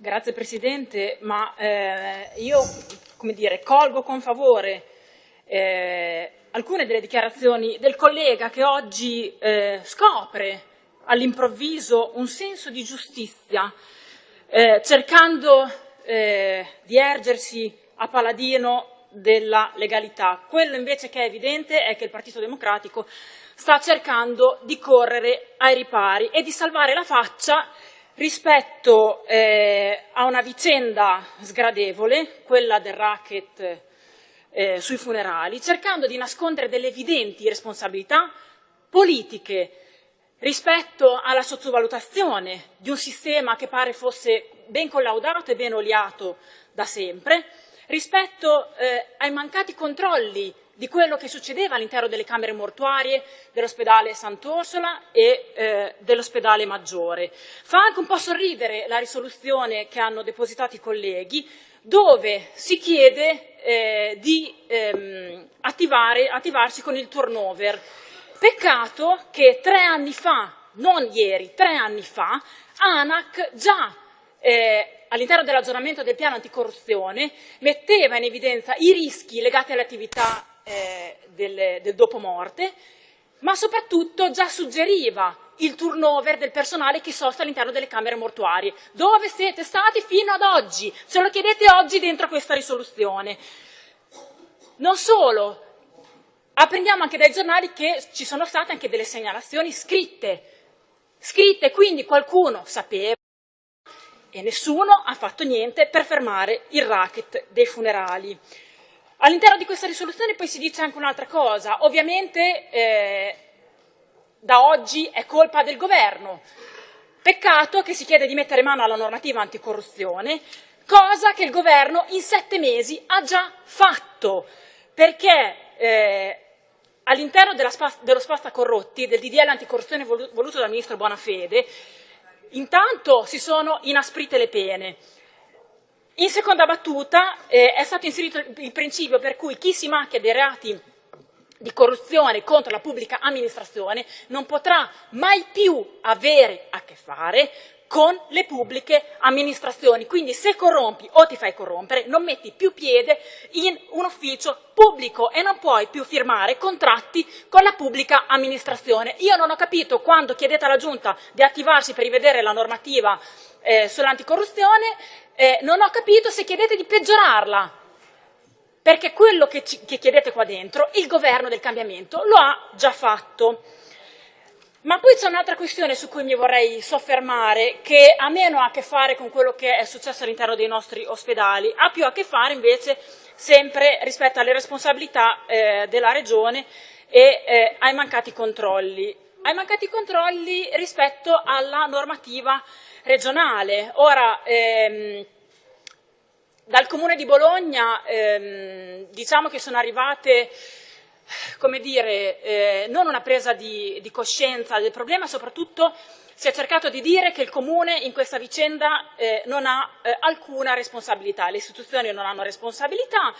Grazie Presidente, ma eh, io dire, colgo con favore eh, alcune delle dichiarazioni del collega che oggi eh, scopre all'improvviso un senso di giustizia, eh, cercando eh, di ergersi a paladino della legalità. Quello invece che è evidente è che il Partito Democratico sta cercando di correre ai ripari e di salvare la faccia rispetto eh, a una vicenda sgradevole, quella del racket eh, sui funerali, cercando di nascondere delle evidenti responsabilità politiche rispetto alla sottovalutazione di un sistema che pare fosse ben collaudato e ben oliato da sempre, rispetto eh, ai mancati controlli di quello che succedeva all'interno delle camere mortuarie dell'ospedale Sant'Orsola e eh, dell'ospedale Maggiore. Fa anche un po' sorridere la risoluzione che hanno depositato i colleghi, dove si chiede eh, di ehm, attivare, attivarsi con il turnover. Peccato che tre anni fa, non ieri, tre anni fa, ANAC già eh, all'interno dell'aggiornamento del piano anticorruzione metteva in evidenza i rischi legati alle attività eh, del, del dopo ma soprattutto già suggeriva il turnover del personale che sosta all'interno delle camere mortuarie. Dove siete stati fino ad oggi? Se lo chiedete oggi dentro questa risoluzione. Non solo, apprendiamo anche dai giornali che ci sono state anche delle segnalazioni scritte, scritte, quindi qualcuno sapeva e nessuno ha fatto niente per fermare il racket dei funerali. All'interno di questa risoluzione poi si dice anche un'altra cosa, ovviamente eh, da oggi è colpa del governo, peccato che si chiede di mettere mano alla normativa anticorruzione, cosa che il governo in sette mesi ha già fatto, perché eh, all'interno dello spasta corrotti, del DDL anticorruzione voluto dal ministro Bonafede, intanto si sono inasprite le pene, in seconda battuta eh, è stato inserito il principio per cui chi si macchia dei reati di corruzione contro la pubblica amministrazione non potrà mai più avere a che fare con le pubbliche amministrazioni. Quindi se corrompi o ti fai corrompere non metti più piede in un ufficio pubblico e non puoi più firmare contratti con la pubblica amministrazione. Io non ho capito quando chiedete alla Giunta di attivarsi per rivedere la normativa eh, sull'anticorruzione, eh, non ho capito se chiedete di peggiorarla, perché quello che, ci, che chiedete qua dentro il governo del cambiamento lo ha già fatto. Ma poi c'è un'altra questione su cui mi vorrei soffermare, che ha meno a che fare con quello che è successo all'interno dei nostri ospedali, ha più a che fare invece sempre rispetto alle responsabilità eh, della Regione e eh, ai mancati controlli. Ai mancati controlli rispetto alla normativa regionale. Ora, ehm, dal Comune di Bologna ehm, diciamo che sono arrivate come dire, eh, non una presa di, di, coscienza del problema, soprattutto si è cercato di dire che il Comune in questa vicenda eh, non ha eh, alcuna responsabilità, le istituzioni non hanno responsabilità,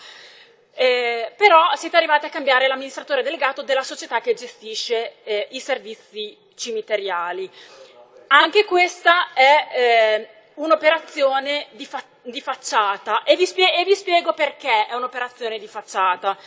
eh, però siete arrivati a cambiare l'amministratore delegato della società che gestisce eh, i servizi cimiteriali. Anche questa è eh, un'operazione di, fa di, facciata e vi, e vi, spiego perché è un'operazione di facciata.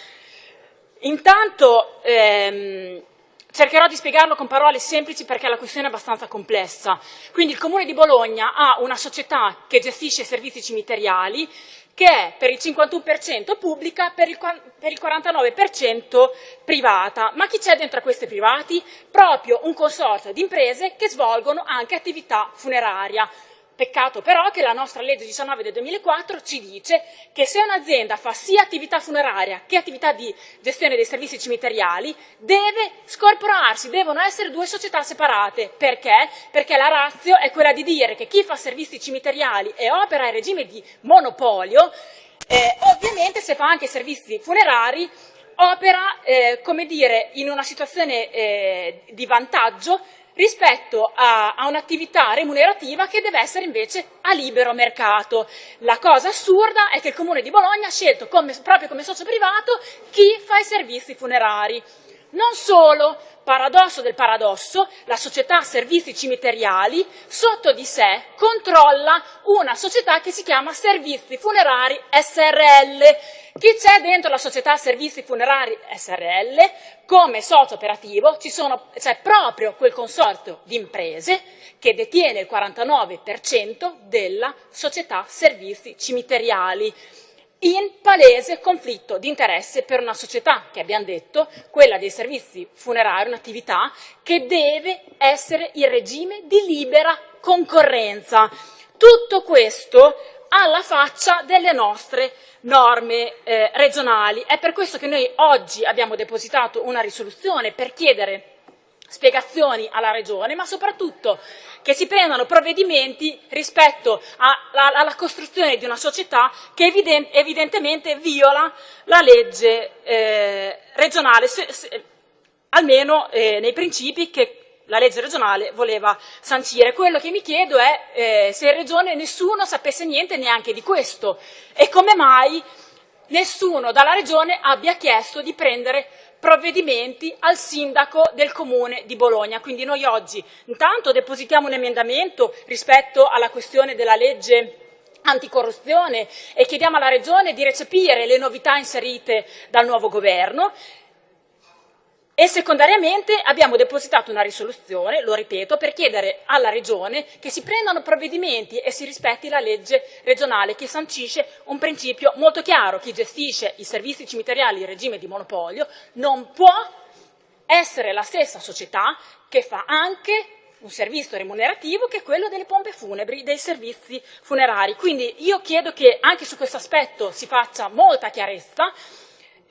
Intanto ehm, cercherò di spiegarlo con parole semplici perché la questione è abbastanza complessa. Quindi il Comune di Bologna ha una società che gestisce servizi cimiteriali che è per il 51% pubblica, per il, per il 49% privata. Ma chi c'è dentro a questi privati? Proprio un consorzio di imprese che svolgono anche attività funeraria. Peccato però che la nostra legge 19 del 2004 ci dice che se un'azienda fa sia attività funeraria che attività di gestione dei servizi cimiteriali, deve scorporarsi, devono essere due società separate. Perché? Perché la razio è quella di dire che chi fa servizi cimiteriali e opera in regime di monopolio, eh, ovviamente se fa anche servizi funerari, opera, eh, come dire, in una situazione eh, di vantaggio rispetto a, a un'attività remunerativa che deve essere invece a libero mercato. La cosa assurda è che il Comune di Bologna ha scelto come, proprio come socio privato chi fa i servizi funerari. Non solo, paradosso del paradosso, la società servizi cimiteriali sotto di sé controlla una società che si chiama Servizi Funerari SRL. Chi c'è dentro la società Servizi Funerari SRL? Come socio operativo c'è proprio quel consorzio di imprese che detiene il 49% della società servizi cimiteriali in palese conflitto di interesse per una società che abbiamo detto, quella dei servizi funerari, un'attività che deve essere in regime di libera concorrenza. Tutto questo alla faccia delle nostre norme eh, regionali. È per questo che noi oggi abbiamo depositato una risoluzione per chiedere spiegazioni alla Regione, ma soprattutto che si prendano provvedimenti rispetto alla, alla costruzione di una società che evident, evidentemente viola la legge eh, regionale, se, se, almeno eh, nei principi che la legge regionale voleva sancire. Quello che mi chiedo è eh, se in Regione nessuno sapesse niente neanche di questo e come mai nessuno dalla Regione abbia chiesto di prendere provvedimenti al sindaco del comune di Bologna. Quindi noi oggi intanto depositiamo un emendamento rispetto alla questione della legge anticorruzione e chiediamo alla Regione di recepire le novità inserite dal nuovo governo e secondariamente abbiamo depositato una risoluzione, lo ripeto, per chiedere alla Regione che si prendano provvedimenti e si rispetti la legge regionale che sancisce un principio molto chiaro. Chi gestisce i servizi cimiteriali in regime di monopolio non può essere la stessa società che fa anche un servizio remunerativo che è quello delle pompe funebri, dei servizi funerari. Quindi io chiedo che anche su questo aspetto si faccia molta chiarezza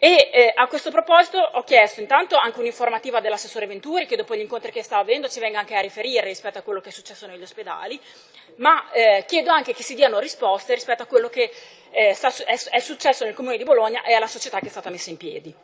e eh, a questo proposito ho chiesto intanto anche un'informativa dell'assessore Venturi, che dopo gli incontri che sta avendo ci venga anche a riferire rispetto a quello che è successo negli ospedali, ma eh, chiedo anche che si diano risposte rispetto a quello che eh, è successo nel Comune di Bologna e alla società che è stata messa in piedi.